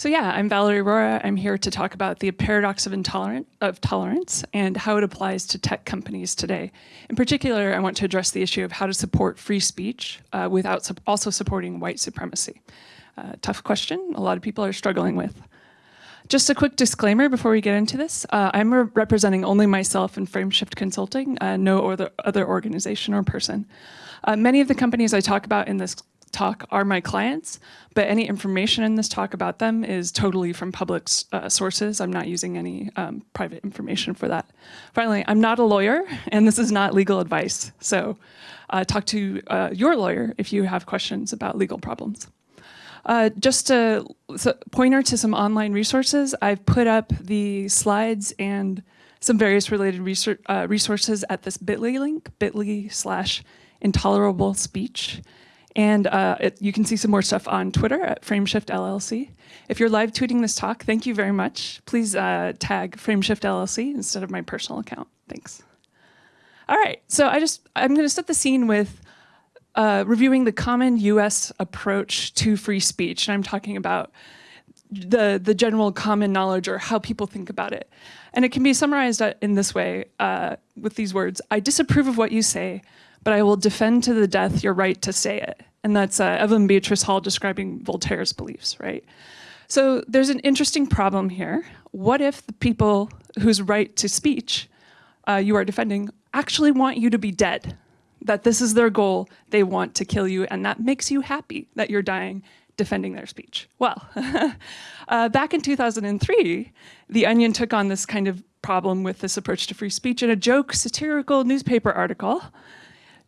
So yeah, I'm Valerie Aurora. I'm here to talk about the paradox of, intolerant, of tolerance and how it applies to tech companies today. In particular, I want to address the issue of how to support free speech uh, without su also supporting white supremacy. Uh, tough question, a lot of people are struggling with. Just a quick disclaimer before we get into this. Uh, I'm re representing only myself and Frameshift Consulting, uh, no other, other organization or person. Uh, many of the companies I talk about in this talk are my clients, but any information in this talk about them is totally from public uh, sources. I'm not using any um, private information for that. Finally, I'm not a lawyer, and this is not legal advice. So uh, talk to uh, your lawyer if you have questions about legal problems. Uh, just a pointer to some online resources, I've put up the slides and some various related research, uh, resources at this bit.ly link, bit.ly slash intolerable speech. And uh, it, you can see some more stuff on Twitter at Frameshift LLC. If you're live tweeting this talk, thank you very much. Please uh, tag Frameshift LLC instead of my personal account. Thanks. All right, so I just, I'm gonna set the scene with uh, reviewing the common US approach to free speech. And I'm talking about the, the general common knowledge or how people think about it. And it can be summarized uh, in this way uh, with these words, I disapprove of what you say, but I will defend to the death your right to say it. And that's uh, Evelyn Beatrice Hall describing Voltaire's beliefs, right? So there's an interesting problem here. What if the people whose right to speech uh, you are defending actually want you to be dead? That this is their goal, they want to kill you, and that makes you happy that you're dying defending their speech. Well, uh, back in 2003, The Onion took on this kind of problem with this approach to free speech in a joke satirical newspaper article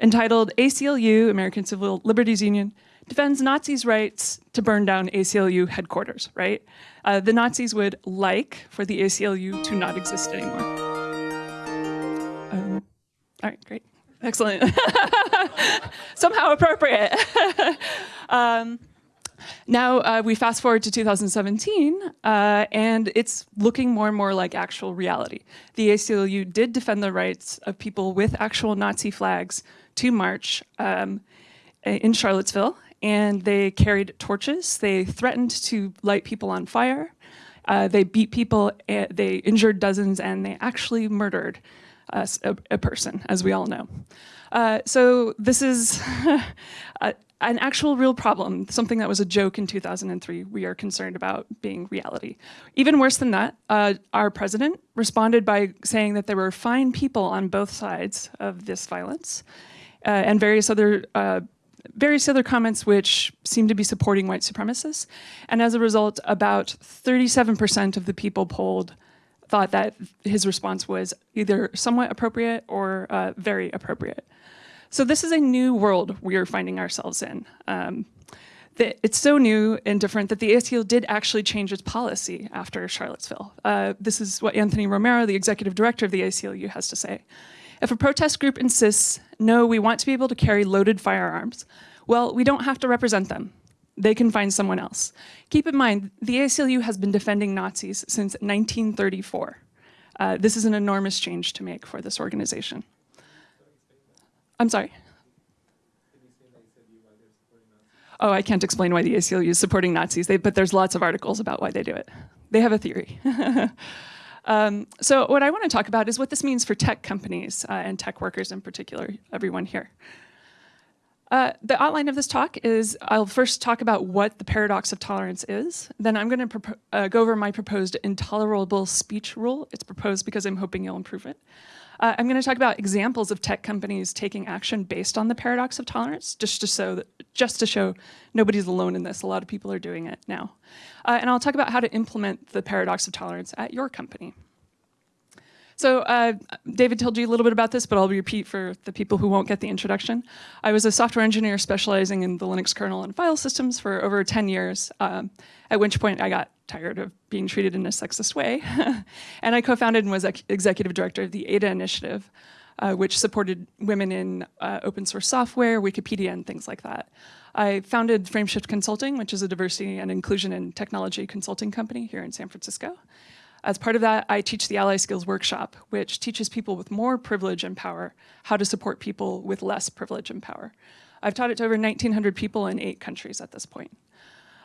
entitled ACLU, American Civil Liberties Union, defends Nazis' rights to burn down ACLU headquarters, right? Uh, the Nazis would like for the ACLU to not exist anymore. Um, all right, great. Excellent. Somehow appropriate. um, now uh, we fast forward to 2017, uh, and it's looking more and more like actual reality. The ACLU did defend the rights of people with actual Nazi flags to march um, in Charlottesville, and they carried torches. They threatened to light people on fire. Uh, they beat people, eh, they injured dozens, and they actually murdered a, a, person, as we all know. Uh, so this is a, an actual real problem, something that was a joke in 2003 we are concerned about being reality. Even worse than that, uh, our president responded by saying that there were fine people on both sides of this violence uh, and various other uh, various other comments which seem to be supporting white supremacists. And as a result, about 37% of the people polled thought that his response was either somewhat appropriate or uh, very appropriate. So this is a new world we are finding ourselves in. Um, it's so new and different that the ACLU did actually change its policy after Charlottesville. Uh, this is what Anthony Romero, the executive director of the ACLU, has to say. If a protest group insists, no, we want to be able to carry loaded firearms, well, we don't have to represent them. They can find someone else. Keep in mind, the ACLU has been defending Nazis since 1934. Uh, this is an enormous change to make for this organization. I'm sorry. Oh, I can't explain why the ACLU is supporting Nazis, they, but there's lots of articles about why they do it. They have a theory. um, so what I want to talk about is what this means for tech companies uh, and tech workers in particular, everyone here. Uh, the outline of this talk is I'll first talk about what the paradox of tolerance is. Then I'm going to uh, go over my proposed intolerable speech rule. It's proposed because I'm hoping you'll improve it. Uh, I'm going to talk about examples of tech companies taking action based on the paradox of tolerance, just to show that, just to show nobody's alone in this. A lot of people are doing it now. Uh, and I'll talk about how to implement the paradox of tolerance at your company. So uh, David told you a little bit about this, but I'll repeat for the people who won't get the introduction. I was a software engineer specializing in the Linux kernel and file systems for over 10 years, um, at which point I got tired of being treated in a sexist way. and I co-founded and was ex executive director of the Ada initiative, uh, which supported women in uh, open source software, Wikipedia, and things like that. I founded Frameshift Consulting, which is a diversity and inclusion in technology consulting company here in San Francisco. As part of that, I teach the Ally Skills Workshop, which teaches people with more privilege and power how to support people with less privilege and power. I've taught it to over 1,900 people in eight countries at this point.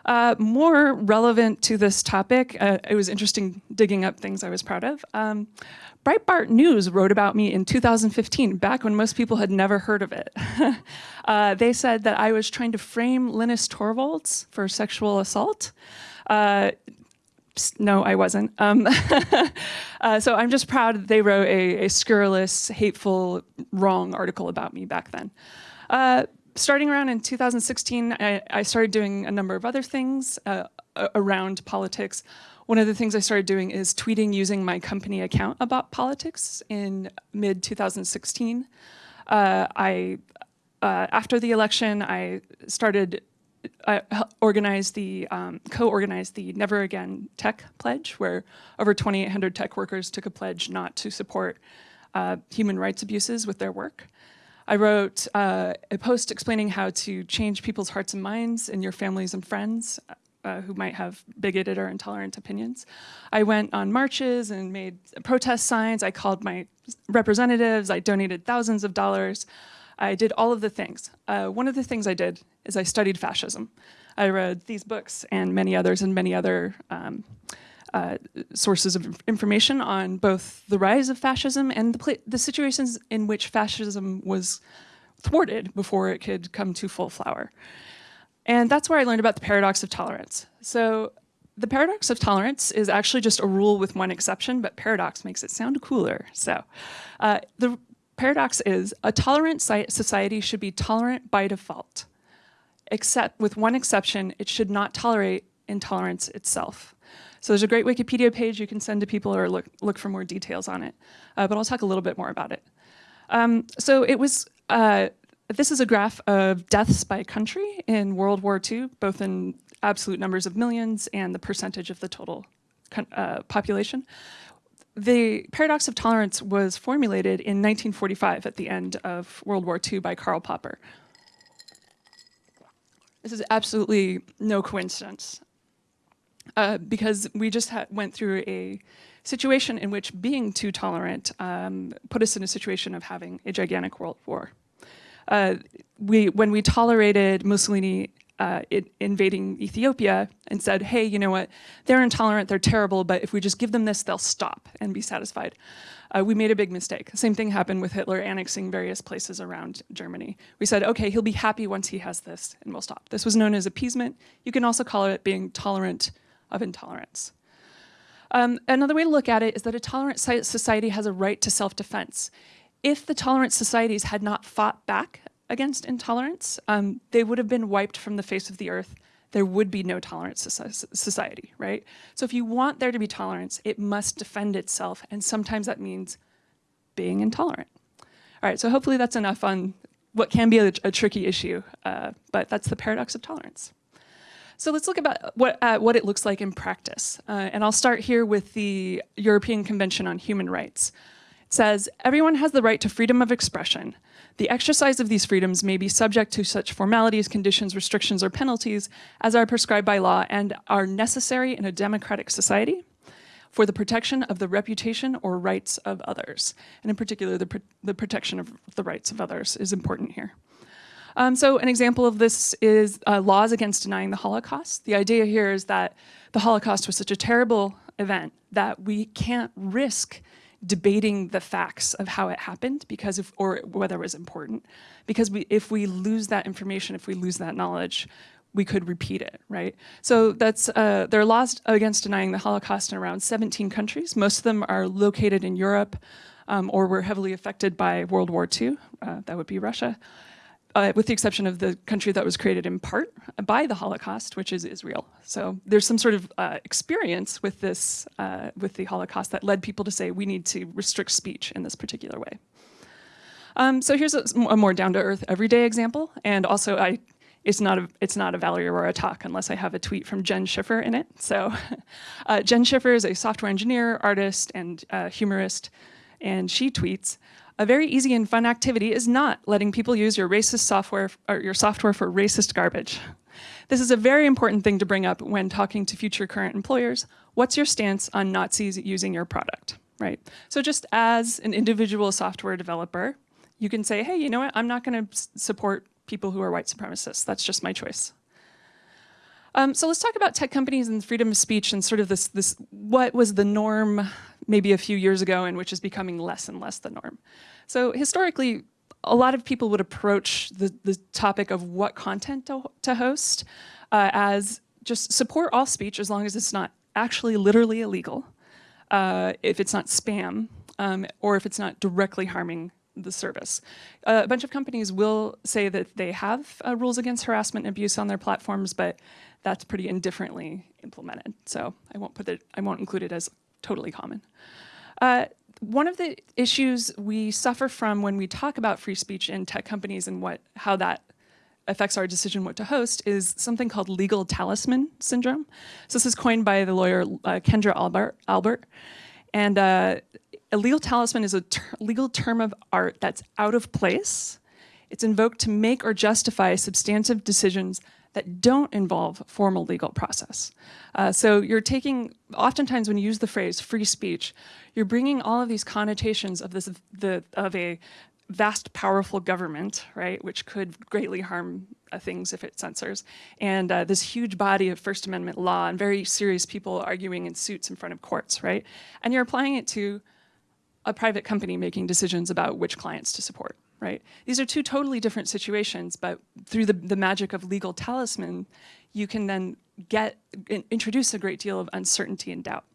Uh, more relevant to this topic, uh, it was interesting digging up things I was proud of. Um, Breitbart News wrote about me in 2015, back when most people had never heard of it. uh, they said that I was trying to frame Linus Torvalds for sexual assault. Uh, no, I wasn't. Um, uh, so I'm just proud they wrote a, a, scurrilous, hateful, wrong article about me back then. Uh, starting around in 2016, I, I, started doing a number of other things uh, around politics. One of the things I started doing is tweeting using my company account about politics in mid 2016. Uh, I, uh, after the election, I started I organized the, um, co-organized the Never Again Tech Pledge, where over 2,800 tech workers took a pledge not to support uh, human rights abuses with their work. I wrote uh, a post explaining how to change people's hearts and minds and your families and friends uh, who might have bigoted or intolerant opinions. I went on marches and made protest signs. I called my representatives. I donated thousands of dollars. I did all of the things. Uh, one of the things I did is I studied fascism. I read these books and many others and many other um, uh, sources of information on both the rise of fascism and the, the, situations in which fascism was thwarted before it could come to full flower. And that's where I learned about the paradox of tolerance. So the paradox of tolerance is actually just a rule with one exception, but paradox makes it sound cooler. So uh, the paradox is a tolerant society should be tolerant by default, except with one exception, it should not tolerate intolerance itself. So there's a great Wikipedia page you can send to people or look, look for more details on it, uh, but I'll talk a little bit more about it. Um, so it was, uh, this is a graph of deaths by country in World War II, both in absolute numbers of millions and the percentage of the total uh, population the paradox of tolerance was formulated in 1945 at the end of World War II by Karl Popper. This is absolutely no coincidence uh, because we just went through a situation in which being too tolerant um, put us in a situation of having a gigantic world war. Uh, we, when we tolerated Mussolini uh, it, invading Ethiopia and said, hey, you know what, they're intolerant, they're terrible, but if we just give them this, they'll stop and be satisfied. Uh, we made a big mistake. Same thing happened with Hitler annexing various places around Germany. We said, okay, he'll be happy once he has this and we'll stop. This was known as appeasement. You can also call it being tolerant of intolerance. Um, another way to look at it is that a tolerant society has a right to self-defense. If the tolerant societies had not fought back against intolerance, um, they would have been wiped from the face of the earth. There would be no tolerant society, right? So if you want there to be tolerance, it must defend itself, and sometimes that means being intolerant. All right, so hopefully that's enough on what can be a, a tricky issue, uh, but that's the paradox of tolerance. So let's look about what, uh, what it looks like in practice. Uh, and I'll start here with the European Convention on Human Rights. It says, everyone has the right to freedom of expression, the exercise of these freedoms may be subject to such formalities, conditions, restrictions, or penalties as are prescribed by law and are necessary in a democratic society for the protection of the reputation or rights of others. And in particular, the, the protection of the rights of others is important here. Um, so an example of this is uh, laws against denying the Holocaust. The idea here is that the Holocaust was such a terrible event that we can't risk debating the facts of how it happened because if, or whether it was important. Because we, if we lose that information, if we lose that knowledge, we could repeat it, right? So that's, uh, there are laws against denying the Holocaust in around 17 countries. Most of them are located in Europe um, or were heavily affected by World War II. Uh, that would be Russia uh, with the exception of the country that was created in part by the Holocaust, which is Israel. So there's some sort of uh, experience with this, uh, with the Holocaust that led people to say we need to restrict speech in this particular way. Um, so here's a, a more down-to-earth everyday example, and also I, it's not a it's not a Valerie Aurora talk unless I have a tweet from Jen Schiffer in it. So uh, Jen Schiffer is a software engineer, artist, and uh, humorist, and she tweets, a very easy and fun activity is not letting people use your racist software or your software for racist garbage. This is a very important thing to bring up when talking to future current employers. What's your stance on Nazis using your product, right? So just as an individual software developer, you can say, hey, you know what, I'm not gonna support people who are white supremacists. That's just my choice. Um, so let's talk about tech companies and freedom of speech and sort of this, this, what was the norm maybe a few years ago and which is becoming less and less the norm. So historically, a lot of people would approach the, the topic of what content to, to host uh, as just support all speech as long as it's not actually literally illegal, uh, if it's not spam, um, or if it's not directly harming the service. Uh, a bunch of companies will say that they have uh, rules against harassment and abuse on their platforms, but that's pretty indifferently implemented. So I won't put it, I won't include it as totally common. Uh, one of the issues we suffer from when we talk about free speech in tech companies and what how that affects our decision what to host is something called legal talisman syndrome. So this is coined by the lawyer uh, Kendra Albert. Albert. And uh, a legal talisman is a ter legal term of art that's out of place. It's invoked to make or justify substantive decisions that don't involve formal legal process. Uh, so you're taking, oftentimes when you use the phrase free speech, you're bringing all of these connotations of this, the, of a vast, powerful government, right, which could greatly harm uh, things if it censors, and uh, this huge body of First Amendment law and very serious people arguing in suits in front of courts, right? And you're applying it to a private company making decisions about which clients to support, right? These are two totally different situations, but through the, the magic of legal talisman, you can then get, introduce a great deal of uncertainty and doubt.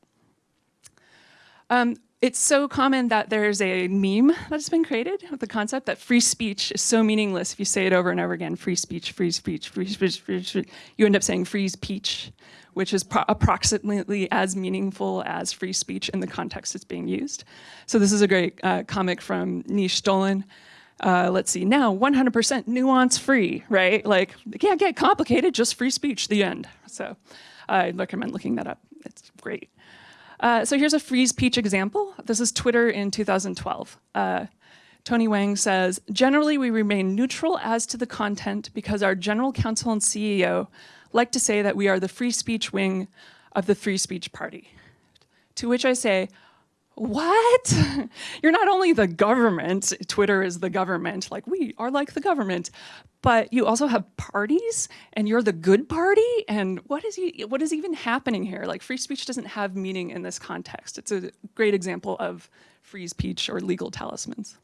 Um, it's so common that there's a meme that's been created with the concept that free speech is so meaningless if you say it over and over again, free speech, free speech, free speech, free speech. You end up saying freeze peach, which is approximately as meaningful as free speech in the context it's being used. So this is a great uh, comic from Nish Dolan. Uh, let's see, now 100% nuance free, right? Like, it can't get complicated, just free speech, the end. So I'd recommend looking that up. It's great. Uh, so here's a free speech example. This is Twitter in 2012. Uh, Tony Wang says, generally we remain neutral as to the content because our general counsel and CEO like to say that we are the free speech wing of the free speech party. To which I say, what? You're not only the government, Twitter is the government, like we are like the government, but you also have parties and you're the good party and what is, he, what is even happening here? Like free speech doesn't have meaning in this context. It's a great example of free speech or legal talismans.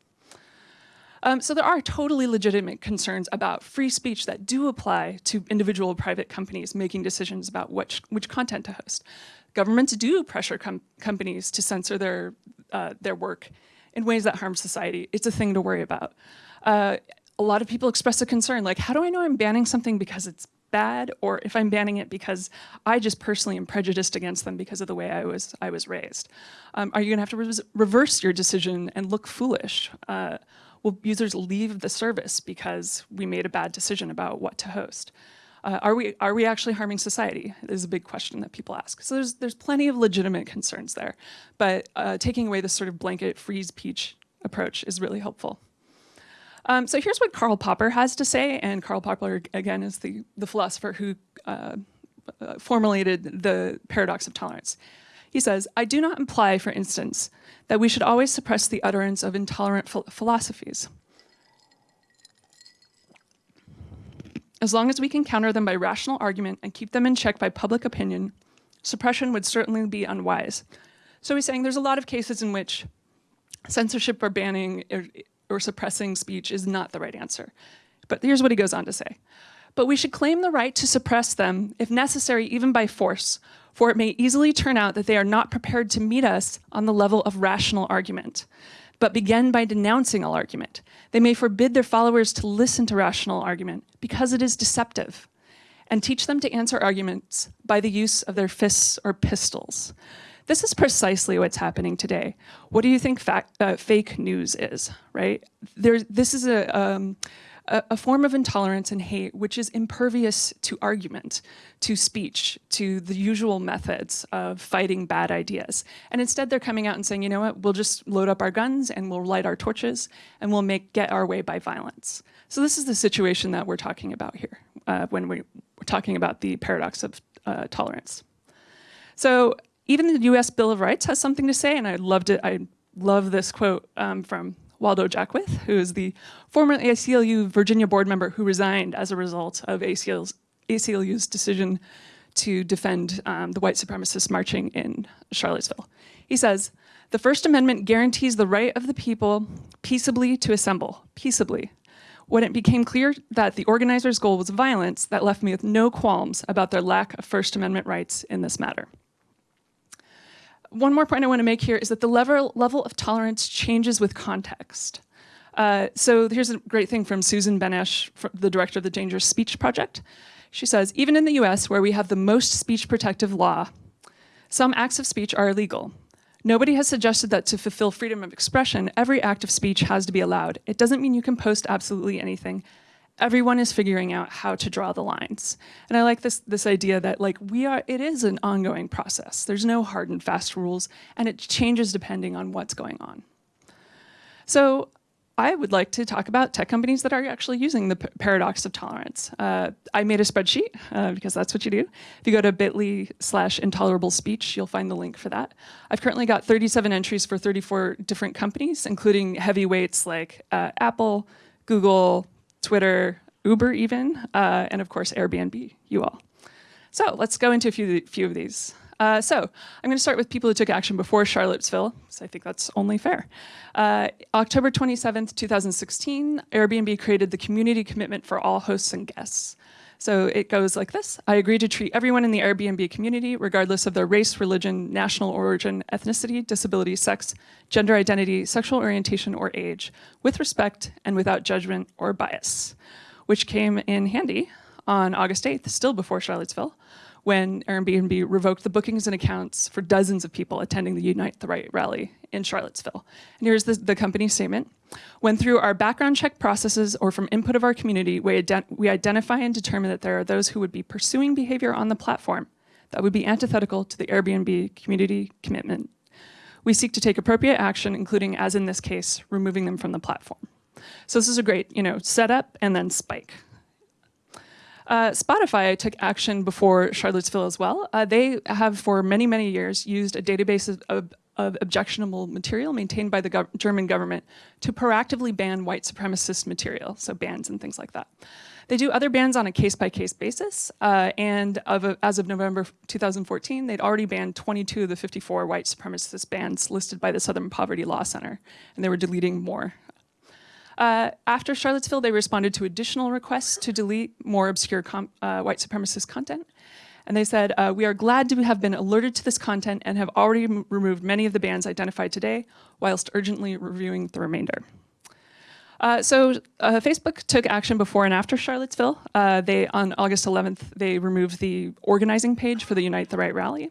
Um, so there are totally legitimate concerns about free speech that do apply to individual private companies making decisions about which, which content to host. Governments do pressure com companies to censor their, uh, their work in ways that harm society. It's a thing to worry about. Uh, a lot of people express a concern, like, how do I know I'm banning something because it's bad, or if I'm banning it because I just personally am prejudiced against them because of the way I was I was raised? Um, are you gonna have to re reverse your decision and look foolish? Uh, will users leave the service because we made a bad decision about what to host? Uh, are we are we actually harming society? Is a big question that people ask. So there's there's plenty of legitimate concerns there, but uh, taking away this sort of blanket freeze peach approach is really helpful. Um, so here's what Karl Popper has to say, and Karl Popper, again, is the, the philosopher who uh, uh, formulated the paradox of tolerance. He says, I do not imply, for instance, that we should always suppress the utterance of intolerant ph philosophies. As long as we can counter them by rational argument and keep them in check by public opinion, suppression would certainly be unwise. So he's saying there's a lot of cases in which censorship or banning or suppressing speech is not the right answer. But here's what he goes on to say. But we should claim the right to suppress them, if necessary, even by force, for it may easily turn out that they are not prepared to meet us on the level of rational argument, but begin by denouncing all argument. They may forbid their followers to listen to rational argument because it is deceptive, and teach them to answer arguments by the use of their fists or pistols. This is precisely what's happening today. What do you think fact, uh, fake news is, right? There, this is a, um, a, a, form of intolerance and hate which is impervious to argument, to speech, to the usual methods of fighting bad ideas. And instead they're coming out and saying, you know what, we'll just load up our guns and we'll light our torches and we'll make get our way by violence. So this is the situation that we're talking about here uh, when we, we're talking about the paradox of uh, tolerance. So even the US Bill of Rights has something to say, and I loved it. I love this quote um, from Waldo Jaquith, who is the former ACLU Virginia board member who resigned as a result of ACL's, ACLU's decision to defend um, the white supremacists marching in Charlottesville. He says, the First Amendment guarantees the right of the people peaceably to assemble, peaceably. When it became clear that the organizers' goal was violence, that left me with no qualms about their lack of First Amendment rights in this matter. One more point I want to make here is that the level, level of tolerance changes with context. Uh, so here's a great thing from Susan Benesch, the director of the Dangerous Speech Project. She says, even in the US, where we have the most speech protective law, some acts of speech are illegal. Nobody has suggested that to fulfill freedom of expression, every act of speech has to be allowed. It doesn't mean you can post absolutely anything. Everyone is figuring out how to draw the lines. And I like this, this idea that like we are, it is an ongoing process. There's no hard and fast rules and it changes depending on what's going on. So I would like to talk about tech companies that are actually using the paradox of tolerance. Uh, I made a spreadsheet uh, because that's what you do. If you go to bit.ly slash intolerable speech, you'll find the link for that. I've currently got 37 entries for 34 different companies, including heavyweights like uh, Apple, Google, Twitter, Uber even, uh, and of course Airbnb, you all. So let's go into a few, few of these. Uh, so I'm going to start with people who took action before Charlottesville, so I think that's only fair. Uh, October 27th, 2016, Airbnb created the community commitment for all hosts and guests. So it goes like this. I agree to treat everyone in the Airbnb community, regardless of their race, religion, national origin, ethnicity, disability, sex, gender identity, sexual orientation, or age, with respect and without judgment or bias, which came in handy on August 8th, still before Charlottesville, when Airbnb revoked the bookings and accounts for dozens of people attending the Unite the Right rally in Charlottesville. And here's the, the company statement. When through our background check processes or from input of our community, we, ident we identify and determine that there are those who would be pursuing behavior on the platform that would be antithetical to the Airbnb community commitment. We seek to take appropriate action, including, as in this case, removing them from the platform. So this is a great, you know, setup and then spike. Uh, Spotify took action before Charlottesville as well. Uh, they have for many, many years used a database of, of, of objectionable material maintained by the gov German government to proactively ban white supremacist material, so bans and things like that. They do other bans on a case-by-case -case basis, uh, and of a, as of November 2014, they'd already banned 22 of the 54 white supremacist bans listed by the Southern Poverty Law Center, and they were deleting more uh, after Charlottesville, they responded to additional requests to delete more obscure uh, white supremacist content. And they said, uh, we are glad to have been alerted to this content and have already removed many of the bans identified today, whilst urgently reviewing the remainder. Uh, so uh, Facebook took action before and after Charlottesville. Uh, they, on August 11th, they removed the organizing page for the Unite the Right rally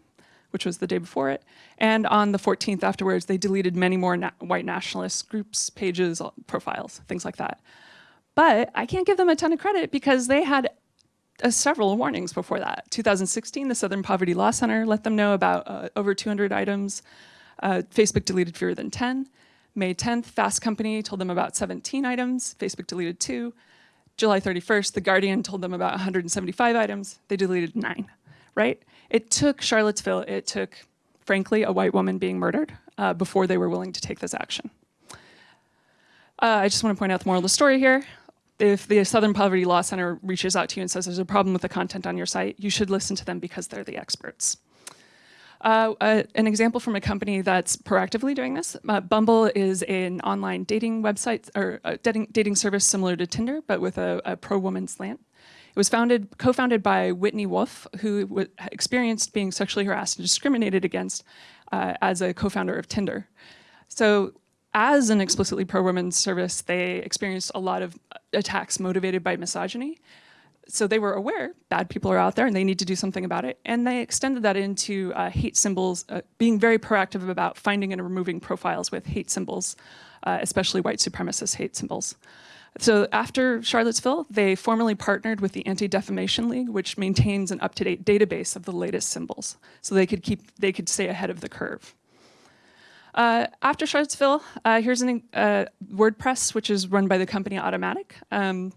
which was the day before it. And on the 14th afterwards, they deleted many more na white nationalist groups, pages, profiles, things like that. But I can't give them a ton of credit because they had uh, several warnings before that. 2016, the Southern Poverty Law Center let them know about uh, over 200 items. Uh, Facebook deleted fewer than 10. May 10th, Fast Company told them about 17 items. Facebook deleted two. July 31st, The Guardian told them about 175 items. They deleted nine, right? It took Charlottesville, it took, frankly, a white woman being murdered uh, before they were willing to take this action. Uh, I just want to point out the moral of the story here. If the Southern Poverty Law Center reaches out to you and says there's a problem with the content on your site, you should listen to them because they're the experts. Uh, uh, an example from a company that's proactively doing this, uh, Bumble is an online dating website or dating, dating service similar to Tinder, but with a, a pro-woman slant. It was founded, co-founded by Whitney Wolfe, who experienced being sexually harassed and discriminated against uh, as a co-founder of Tinder. So as an explicitly pro-women service, they experienced a lot of attacks motivated by misogyny. So they were aware bad people are out there and they need to do something about it. And they extended that into uh, hate symbols, uh, being very proactive about finding and removing profiles with hate symbols, uh, especially white supremacist hate symbols. So after Charlottesville, they formally partnered with the Anti-Defamation League, which maintains an up-to-date database of the latest symbols, so they could keep they could stay ahead of the curve. Uh, after Charlottesville, uh, here's a uh, WordPress, which is run by the company Automattic. Um,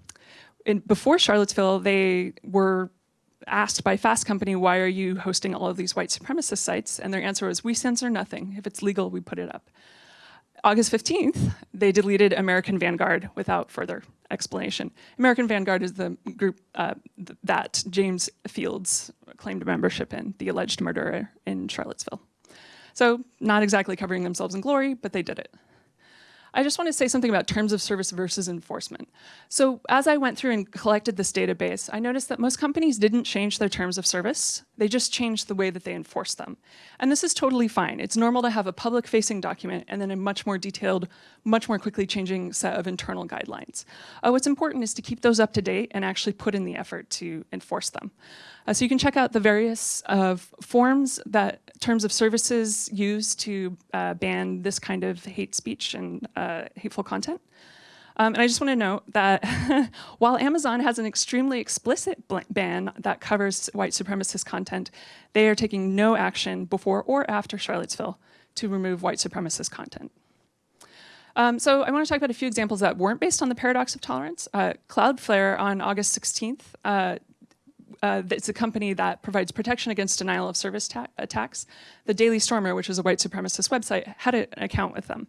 before Charlottesville, they were asked by Fast Company, why are you hosting all of these white supremacist sites? And their answer was, we censor nothing. If it's legal, we put it up. August 15th, they deleted American Vanguard without further explanation. American Vanguard is the group uh, th that James Fields claimed membership in, the alleged murderer in Charlottesville. So not exactly covering themselves in glory, but they did it. I just want to say something about terms of service versus enforcement. So as I went through and collected this database, I noticed that most companies didn't change their terms of service. They just changed the way that they enforce them. And this is totally fine. It's normal to have a public facing document and then a much more detailed, much more quickly changing set of internal guidelines. Uh, what's important is to keep those up to date and actually put in the effort to enforce them. Uh, so you can check out the various uh, forms that terms of services use to uh, ban this kind of hate speech and uh, hateful content. Um, and I just want to note that while Amazon has an extremely explicit ban that covers white supremacist content, they are taking no action before or after Charlottesville to remove white supremacist content. Um, so I want to talk about a few examples that weren't based on the paradox of tolerance. Uh, Cloudflare on August 16th uh, uh, it's a company that provides protection against denial of service attacks. The Daily Stormer, which is a white supremacist website, had an account with them.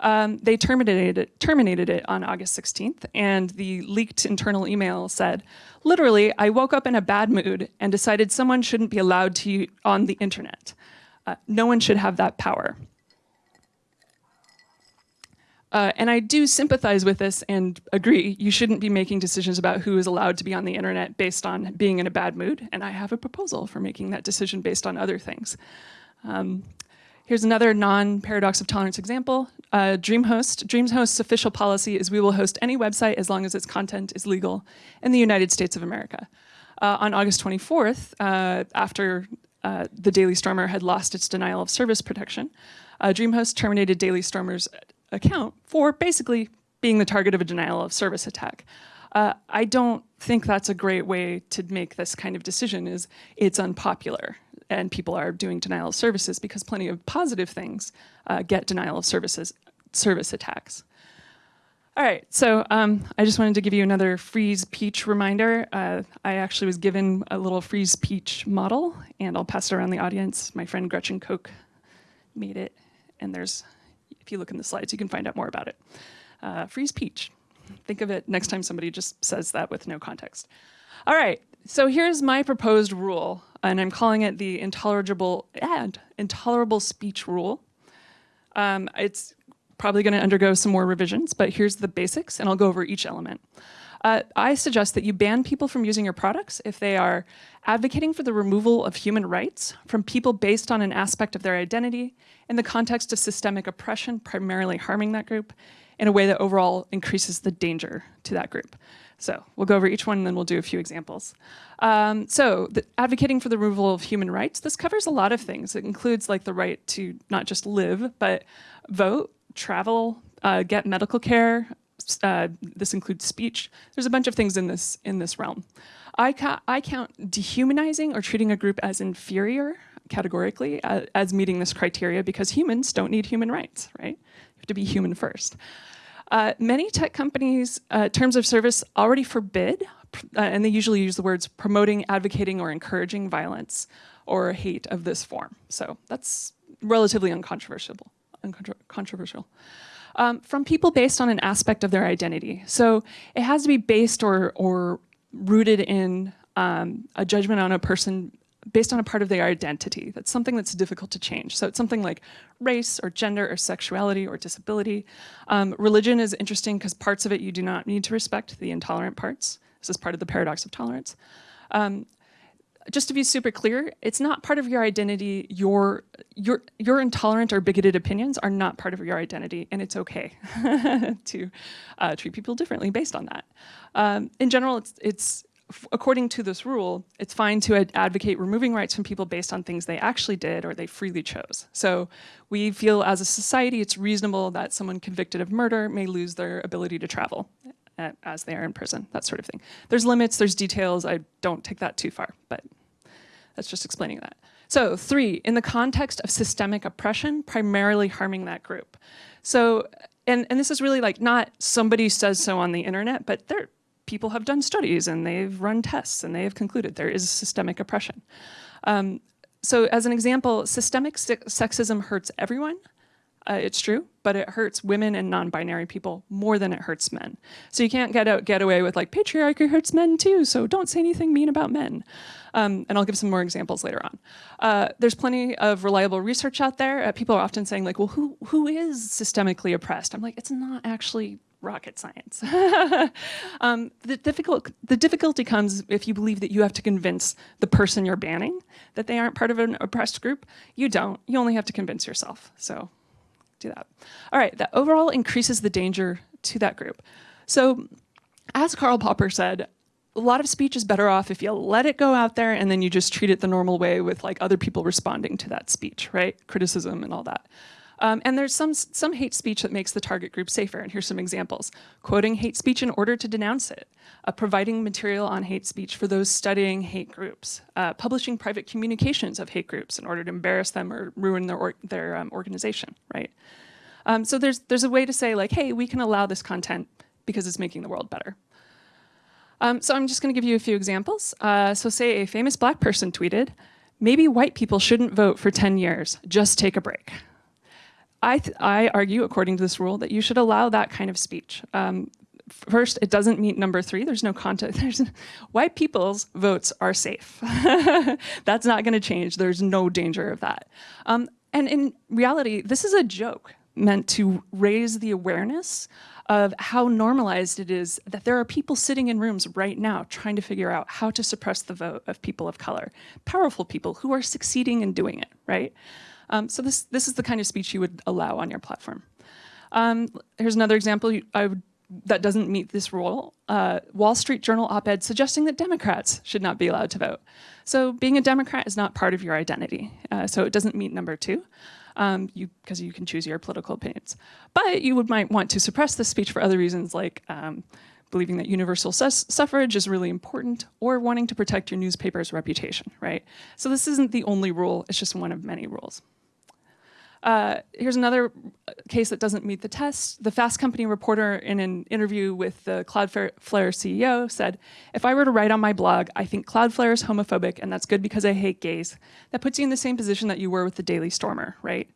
Um, they terminated it, terminated it on August 16th, and the leaked internal email said, literally, I woke up in a bad mood and decided someone shouldn't be allowed to on the internet. Uh, no one should have that power. Uh, and I do sympathize with this and agree you shouldn't be making decisions about who is allowed to be on the internet based on being in a bad mood. And I have a proposal for making that decision based on other things. Um, here's another non-paradox of tolerance example. Uh, DreamHost. DreamHost's official policy is we will host any website as long as its content is legal in the United States of America. Uh, on August 24th, uh, after uh, the Daily Stormer had lost its denial of service protection, DreamHost terminated Daily Stormer's account for basically being the target of a denial of service attack. Uh, I don't think that's a great way to make this kind of decision is it's unpopular and people are doing denial of services because plenty of positive things uh, get denial of services service attacks. All right, so um, I just wanted to give you another freeze peach reminder. Uh, I actually was given a little freeze peach model and I'll pass it around the audience. My friend Gretchen Koch made it and there's if you look in the slides, you can find out more about it. Uh, free speech. Think of it next time somebody just says that with no context. All right, so here's my proposed rule, and I'm calling it the intolerable and intolerable speech rule. Um, it's probably going to undergo some more revisions, but here's the basics, and I'll go over each element. Uh, I suggest that you ban people from using your products if they are advocating for the removal of human rights from people based on an aspect of their identity in the context of systemic oppression, primarily harming that group, in a way that overall increases the danger to that group. So we'll go over each one and then we'll do a few examples. Um, so advocating for the removal of human rights, this covers a lot of things. It includes like the right to not just live, but vote, travel, uh, get medical care, uh, this includes speech. There's a bunch of things in this in this realm. I, ca I count dehumanizing or treating a group as inferior categorically uh, as meeting this criteria because humans don't need human rights, right? To be human first. Uh, many tech companies' uh, terms of service already forbid, uh, and they usually use the words promoting, advocating, or encouraging violence or hate of this form. So that's relatively uncontroversial. uncontroversial um, from people based on an aspect of their identity. So it has to be based or, or rooted in um, a judgment on a person based on a part of their identity. That's something that's difficult to change. So it's something like race or gender or sexuality or disability. Um, religion is interesting because parts of it you do not need to respect, the intolerant parts. This is part of the paradox of tolerance. Um, just to be super clear, it's not part of your identity. Your, your, your intolerant or bigoted opinions are not part of your identity, and it's okay to uh, treat people differently based on that. Um, in general, it's, it's according to this rule, it's fine to ad advocate removing rights from people based on things they actually did or they freely chose. So we feel as a society it's reasonable that someone convicted of murder may lose their ability to travel as they are in prison, that sort of thing. There's limits, there's details, I don't take that too far, but that's just explaining that. So three, in the context of systemic oppression, primarily harming that group. So, and, and this is really like not somebody says so on the internet, but there, people have done studies and they've run tests and they have concluded there is systemic oppression. Um, so as an example, systemic sexism hurts everyone, uh, it's true, but it hurts women and non-binary people more than it hurts men. So you can't get out, get away with like patriarchy hurts men too, so don't say anything mean about men. Um, and I'll give some more examples later on. Uh, there's plenty of reliable research out there. Uh, people are often saying like, well, who who is systemically oppressed? I'm like, it's not actually rocket science. um, the, difficult, the difficulty comes if you believe that you have to convince the person you're banning that they aren't part of an oppressed group. You don't. You only have to convince yourself. So do that. All right, that overall increases the danger to that group. So as Karl Popper said, a lot of speech is better off if you let it go out there and then you just treat it the normal way with like other people responding to that speech, right? Criticism and all that. Um, and there's some, some hate speech that makes the target group safer, and here's some examples. Quoting hate speech in order to denounce it, uh, providing material on hate speech for those studying hate groups, uh, publishing private communications of hate groups in order to embarrass them or ruin their, or, their um, organization, right? Um, so there's, there's a way to say like, hey, we can allow this content because it's making the world better. Um, so I'm just gonna give you a few examples. Uh, so say a famous black person tweeted, maybe white people shouldn't vote for 10 years, just take a break. I, I argue, according to this rule, that you should allow that kind of speech. Um, first, it doesn't meet number three. There's no context. There's, white people's votes are safe. That's not going to change. There's no danger of that. Um, and in reality, this is a joke meant to raise the awareness of how normalized it is that there are people sitting in rooms right now trying to figure out how to suppress the vote of people of color, powerful people who are succeeding in doing it, right? Um, so this, this is the kind of speech you would allow on your platform. Um, here's another example would, that doesn't meet this rule. Uh, Wall Street Journal op-ed suggesting that Democrats should not be allowed to vote. So being a Democrat is not part of your identity. Uh, so it doesn't meet number two. Um, you because you can choose your political opinions. But you would might want to suppress this speech for other reasons like um, believing that universal suffrage is really important or wanting to protect your newspaper's reputation, right? So this isn't the only rule, it's just one of many rules. Uh, here's another case that doesn't meet the test. The Fast Company reporter in an interview with the Cloudflare CEO said, if I were to write on my blog, I think Cloudflare is homophobic and that's good because I hate gays. That puts you in the same position that you were with the Daily Stormer, right?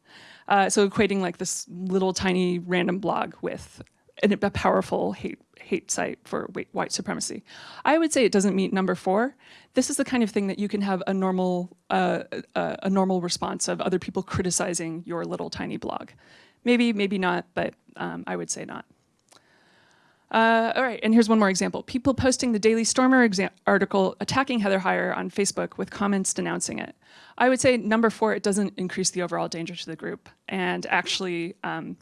Uh, so equating like this little tiny random blog with a powerful hate hate site for white supremacy. I would say it doesn't meet number four. This is the kind of thing that you can have a normal, uh, uh, a normal response of other people criticizing your little tiny blog. Maybe, maybe not, but um, I would say not. Uh, all right, and here's one more example. People posting the Daily Stormer article attacking Heather Heyer on Facebook with comments denouncing it. I would say number four, it doesn't increase the overall danger to the group. And actually, um,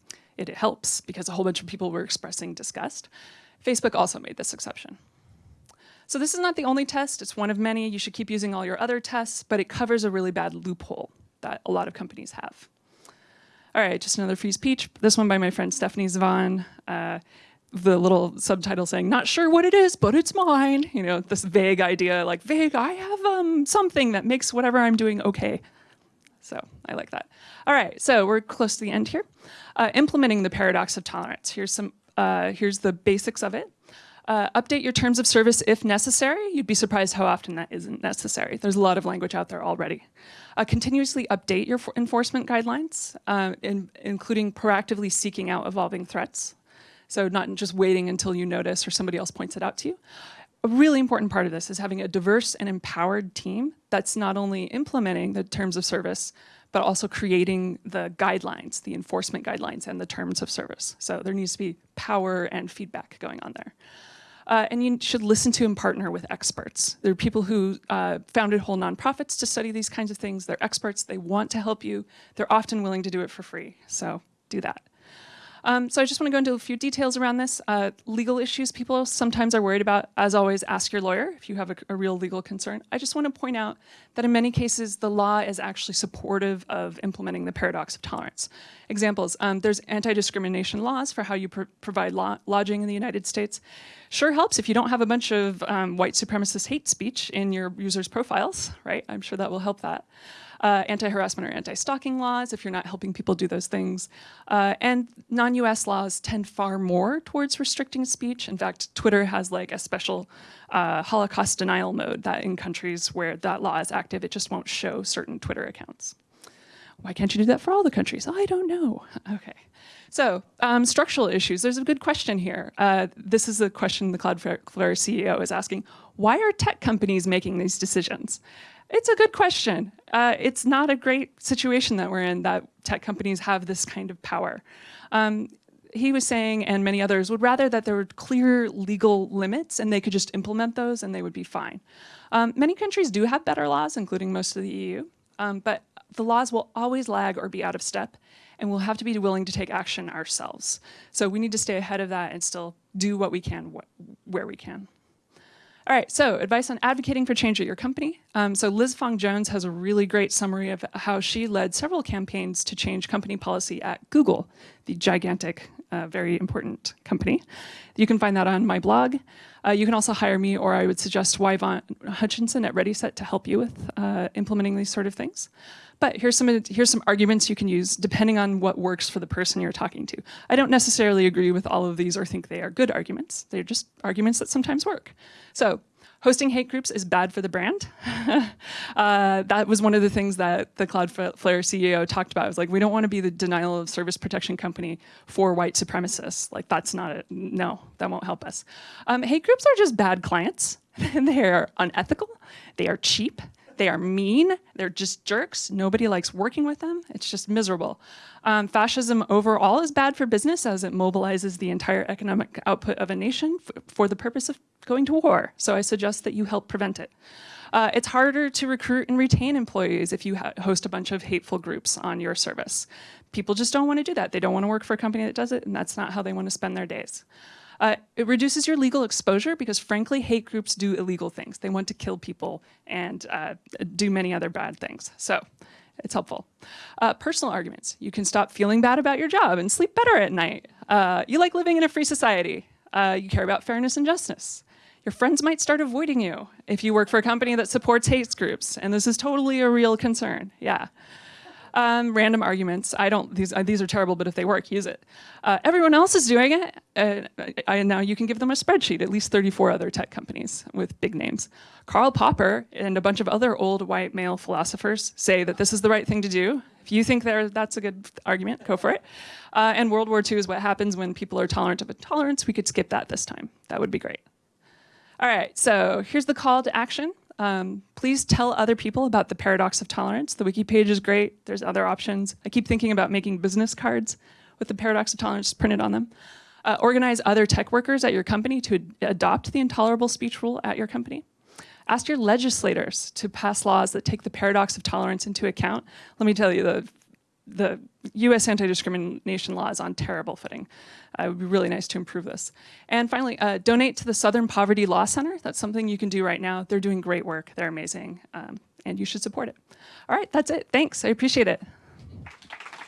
it helps because a whole bunch of people were expressing disgust. Facebook also made this exception. So this is not the only test, it's one of many. You should keep using all your other tests, but it covers a really bad loophole that a lot of companies have. All right, just another free speech. This one by my friend Stephanie Zvan. Uh, the little subtitle saying, not sure what it is, but it's mine. You know, this vague idea, like vague, I have um, something that makes whatever I'm doing okay. So I like that. All right, so we're close to the end here. Uh, implementing the paradox of tolerance. Here's some uh, here's the basics of it. Uh, update your terms of service if necessary. You'd be surprised how often that isn't necessary. There's a lot of language out there already. Uh, continuously update your enforcement guidelines, uh, in, including proactively seeking out evolving threats. So not just waiting until you notice or somebody else points it out to you. A really important part of this is having a diverse and empowered team that's not only implementing the terms of service, but also creating the guidelines, the enforcement guidelines and the terms of service. So there needs to be power and feedback going on there. Uh, and you should listen to and partner with experts. There are people who uh, founded whole nonprofits to study these kinds of things. They're experts, they want to help you. They're often willing to do it for free, so do that. Um, so I just want to go into a few details around this. Uh, legal issues people sometimes are worried about. As always, ask your lawyer if you have a, a, real legal concern. I just want to point out that in many cases, the law is actually supportive of implementing the paradox of tolerance. Examples, um, there's anti-discrimination laws for how you pr provide lodging in the United States. Sure helps if you don't have a bunch of um, white supremacist hate speech in your users' profiles, right? I'm sure that will help that uh, anti-harassment or anti-stalking laws if you're not helping people do those things. Uh, and non-US laws tend far more towards restricting speech. In fact, Twitter has like a special uh, Holocaust denial mode that in countries where that law is active, it just won't show certain Twitter accounts. Why can't you do that for all the countries? I don't know. Okay. So um, structural issues, there's a good question here. Uh, this is a question the Cloudflare CEO is asking. Why are tech companies making these decisions? It's a good question. Uh, it's not a great situation that we're in that tech companies have this kind of power. Um, he was saying, and many others, would rather that there were clear legal limits and they could just implement those and they would be fine. Um, many countries do have better laws, including most of the EU, um, but the laws will always lag or be out of step and we'll have to be willing to take action ourselves. So we need to stay ahead of that and still do what we can wh where we can. All right, so advice on advocating for change at your company. Um, so Liz Fong Jones has a really great summary of how she led several campaigns to change company policy at Google, the gigantic, uh, very important company. You can find that on my blog. Uh, you can also hire me, or I would suggest Yvonne Hutchinson at ReadySet to help you with uh, implementing these sort of things. But here's some, here's some arguments you can use depending on what works for the person you're talking to. I don't necessarily agree with all of these or think they are good arguments. They're just arguments that sometimes work. So hosting hate groups is bad for the brand. uh, that was one of the things that the Cloudflare CEO talked about. It was like, we don't want to be the denial of service protection company for white supremacists. Like that's not it. No, that won't help us. Um, hate groups are just bad clients. they are unethical. They are cheap. They are mean, they're just jerks. Nobody likes working with them. It's just miserable. Um, fascism overall is bad for business as it mobilizes the entire economic output of a nation for the purpose of going to war. So I suggest that you help prevent it. Uh, it's harder to recruit and retain employees if you host a bunch of hateful groups on your service. People just don't want to do that. They don't want to work for a company that does it, and that's not how they want to spend their days. Uh, it reduces your legal exposure because frankly, hate groups do illegal things. They want to kill people and uh, do many other bad things. So it's helpful. Uh, personal arguments. You can stop feeling bad about your job and sleep better at night. Uh, you like living in a free society. Uh, you care about fairness and justice. Your friends might start avoiding you if you work for a company that supports hate groups, and this is totally a real concern, yeah. Um, random arguments. I don't, these, uh, these are terrible, but if they work, use it. Uh, everyone else is doing it. Uh, I, now you can give them a spreadsheet, at least 34 other tech companies with big names. Karl Popper and a bunch of other old white male philosophers say that this is the right thing to do. If you think that's a good argument, go for it. Uh, and World War II is what happens when people are tolerant of intolerance. We could skip that this time. That would be great. All right, so here's the call to action. Um, please tell other people about the paradox of tolerance. The wiki page is great. There's other options. I keep thinking about making business cards with the paradox of tolerance printed on them. Uh, organize other tech workers at your company to ad adopt the intolerable speech rule at your company. Ask your legislators to pass laws that take the paradox of tolerance into account. Let me tell you, the the US anti-discrimination law is on terrible footing. Uh, it would be really nice to improve this. And finally, uh, donate to the Southern Poverty Law Center. That's something you can do right now. They're doing great work. They're amazing. Um, and you should support it. All right, that's it. Thanks. I appreciate it.